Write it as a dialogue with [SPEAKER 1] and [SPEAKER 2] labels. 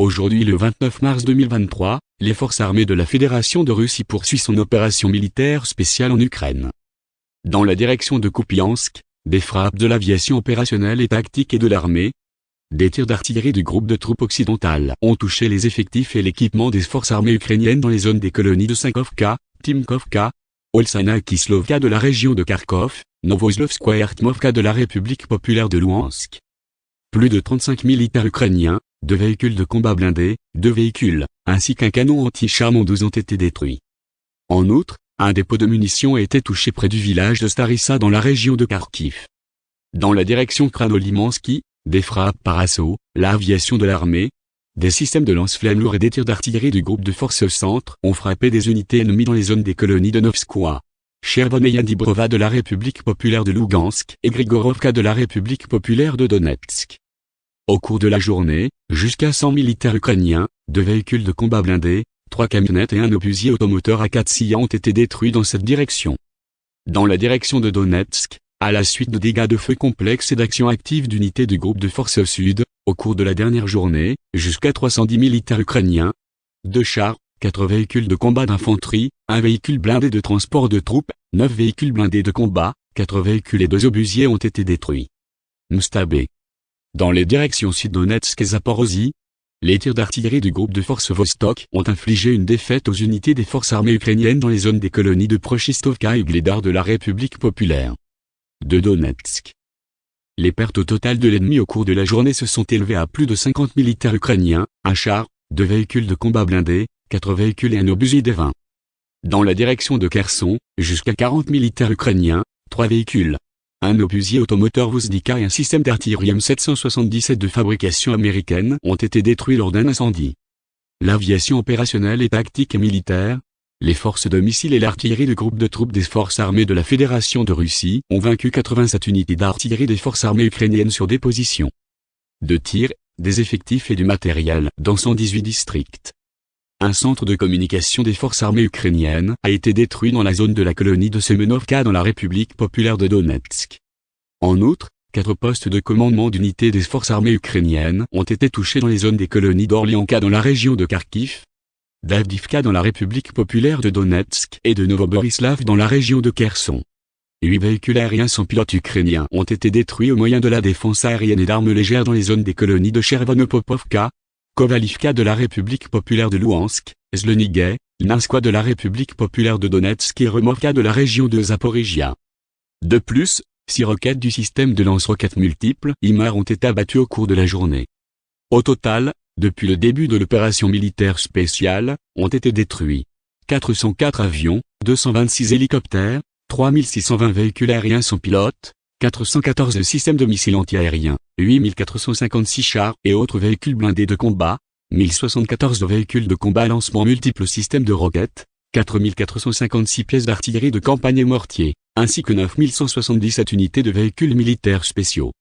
[SPEAKER 1] Aujourd'hui le 29 mars 2023, les forces armées de la Fédération de Russie poursuivent son opération militaire spéciale en Ukraine. Dans la direction de Kupiansk, des frappes de l'aviation opérationnelle et tactique et de l'armée, des tirs d'artillerie du groupe de troupes occidentales ont touché les effectifs et l'équipement des forces armées ukrainiennes dans les zones des colonies de Sankovka, Timkovka, Olsana Kislovka de la région de Kharkov, Novoslovskoye et Artmovka de la République populaire de Louhansk. Plus de 35 militaires ukrainiens, deux véhicules de combat blindés, deux véhicules, ainsi qu'un canon anti-char ont été détruits. En outre, un dépôt de munitions a été touché près du village de Starissa dans la région de Kharkiv. Dans la direction Kranolimansky, des frappes par assaut, l'aviation de l'armée, des systèmes de lance-flammes lourds et des tirs d'artillerie du groupe de forces centre ont frappé des unités ennemies dans les zones des colonies de Novskoye. Chervoneya Dibrova de la République populaire de Lugansk et Grigorovka de la République populaire de Donetsk. Au cours de la journée, jusqu'à 100 militaires ukrainiens, deux véhicules de combat blindés, trois camionnettes et un obusier automoteur à 4 ont été détruits dans cette direction. Dans la direction de Donetsk, à la suite de dégâts de feu complexes et d'actions actives d'unités du groupe de forces sud, au cours de la dernière journée, jusqu'à 310 militaires ukrainiens, deux chars, quatre véhicules de combat d'infanterie, un véhicule blindé de transport de troupes, neuf véhicules blindés de combat, quatre véhicules et deux obusiers ont été détruits. Mustabé. Dans les directions sud-Donetsk et Zaporozhye, les tirs d'artillerie du groupe de forces Vostok ont infligé une défaite aux unités des forces armées ukrainiennes dans les zones des colonies de Prochistovka et Gledar de la République populaire de Donetsk. Les pertes au total de l'ennemi au cours de la journée se sont élevées à plus de 50 militaires ukrainiens, un char, deux véhicules de combat blindés, quatre véhicules et un obusier des 20. Dans la direction de Kherson, jusqu'à 40 militaires ukrainiens, trois véhicules, un obusier automoteur Vuzdika et un système d'artillerie M777 de fabrication américaine ont été détruits lors d'un incendie. L'aviation opérationnelle et tactique et militaire, les forces de missiles et l'artillerie du groupe de troupes des forces armées de la Fédération de Russie ont vaincu 87 unités d'artillerie des forces armées ukrainiennes sur des positions de tir, des effectifs et du matériel dans 118 districts. Un centre de communication des forces armées ukrainiennes a été détruit dans la zone de la colonie de Semenovka dans la République populaire de Donetsk. En outre, quatre postes de commandement d'unités des forces armées ukrainiennes ont été touchés dans les zones des colonies d'Orlianka dans la région de Kharkiv, d'Avdivka dans la République populaire de Donetsk et de Novoborislav dans la région de Kherson. Huit véhicules aériens sans pilote ukrainiens ont été détruits au moyen de la défense aérienne et d'armes légères dans les zones des colonies de Chervonopopovka, Kovalivka de la République populaire de Louhansk, Zlenigay, Lnanskoye de la République populaire de Donetsk et Removka de la région de Zaporizhia. De plus, six roquettes du système de lance-roquettes multiples IMAR ont été abattues au cours de la journée. Au total, depuis le début de l'opération militaire spéciale, ont été détruits 404 avions, 226 hélicoptères, 3620 véhicules aériens sans pilote, 414 systèmes de missiles antiaériens, 8456 chars et autres véhicules blindés de combat, 1074 véhicules de combat à lancement multiples systèmes de roquettes, 4456 pièces d'artillerie de campagne et mortiers, ainsi que 9177 unités de véhicules militaires spéciaux.